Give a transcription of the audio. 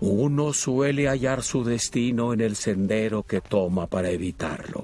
Uno suele hallar su destino en el sendero que toma para evitarlo.